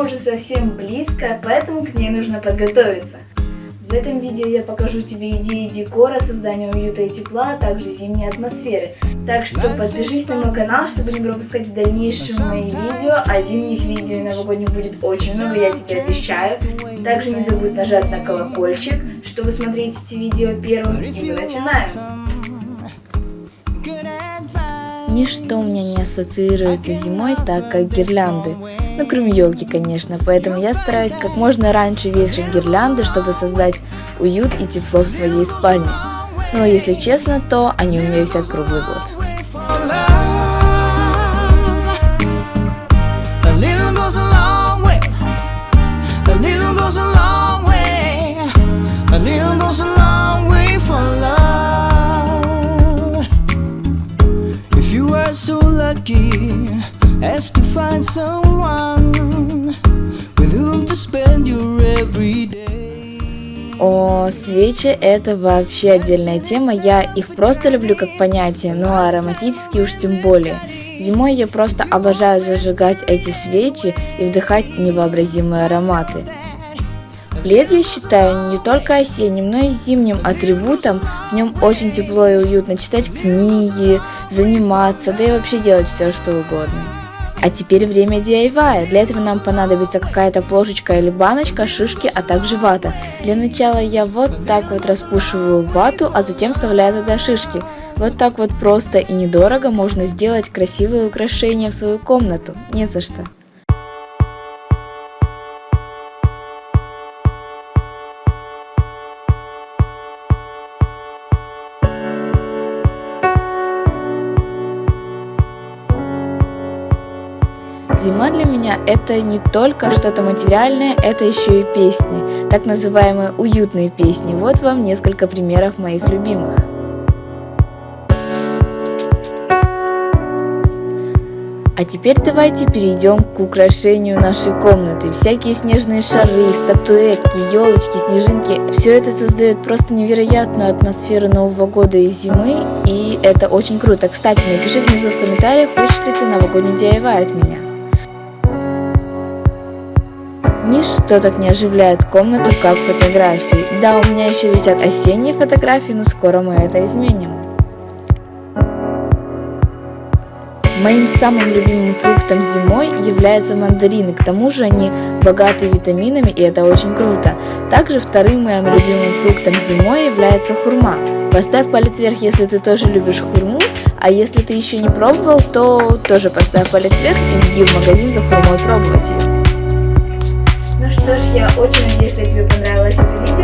уже совсем близко, поэтому к ней нужно подготовиться. В этом видео я покажу тебе идеи декора, создания уюта и тепла, а также зимней атмосферы. Так что подпишись на мой канал, чтобы не пропускать в дальнейшем мои видео, а зимних видео и новогодних будет очень много, я тебе обещаю. Также не забудь нажать на колокольчик, чтобы смотреть эти видео первым, и мы начинаем. Ничто у меня не ассоциируется с зимой так, как гирлянды. Ну, кроме елки, конечно, поэтому я стараюсь как можно раньше вешать гирлянды, чтобы создать уют и тепло в своей спальне. Но если честно, то они у меня висят круглый год. Lucky as to find someone with whom to spend your everyday. О, свечи это вообще отдельная тема, я их просто люблю как понятие, но ароматические уж тем более. Зимой я просто обожаю зажигать эти свечи и вдыхать невообразимые ароматы. Плед я считаю не только осенним, но и зимним атрибутом. В нем очень тепло и уютно читать книги, заниматься, да и вообще делать все, что угодно. А теперь время DIY. Для этого нам понадобится какая-то плошечка или баночка, шишки, а также вата. Для начала я вот так вот распушиваю вату, а затем вставляю туда шишки. Вот так вот просто и недорого можно сделать красивое украшение в свою комнату. Не за что. Зима для меня это не только что-то материальное, это еще и песни, так называемые уютные песни. Вот вам несколько примеров моих любимых. А теперь давайте перейдем к украшению нашей комнаты. Всякие снежные шары, статуэтки, елочки, снежинки. Все это создает просто невероятную атмосферу Нового года и зимы. И это очень круто. Кстати, напиши внизу в комментариях, хочешь ли ты новогодний DIY от меня. Ничто так не оживляет комнату, как фотографии. Да, у меня еще висят осенние фотографии, но скоро мы это изменим. Моим самым любимым фруктом зимой являются мандарины, к тому же они богаты витаминами и это очень круто. Также вторым моим любимым фруктом зимой является хурма. Поставь палец вверх, если ты тоже любишь хурму, а если ты еще не пробовал, то тоже поставь палец вверх и беги в магазин за хурмой пробовать ее. Ну что ж, я очень надеюсь, что тебе понравилось это видео,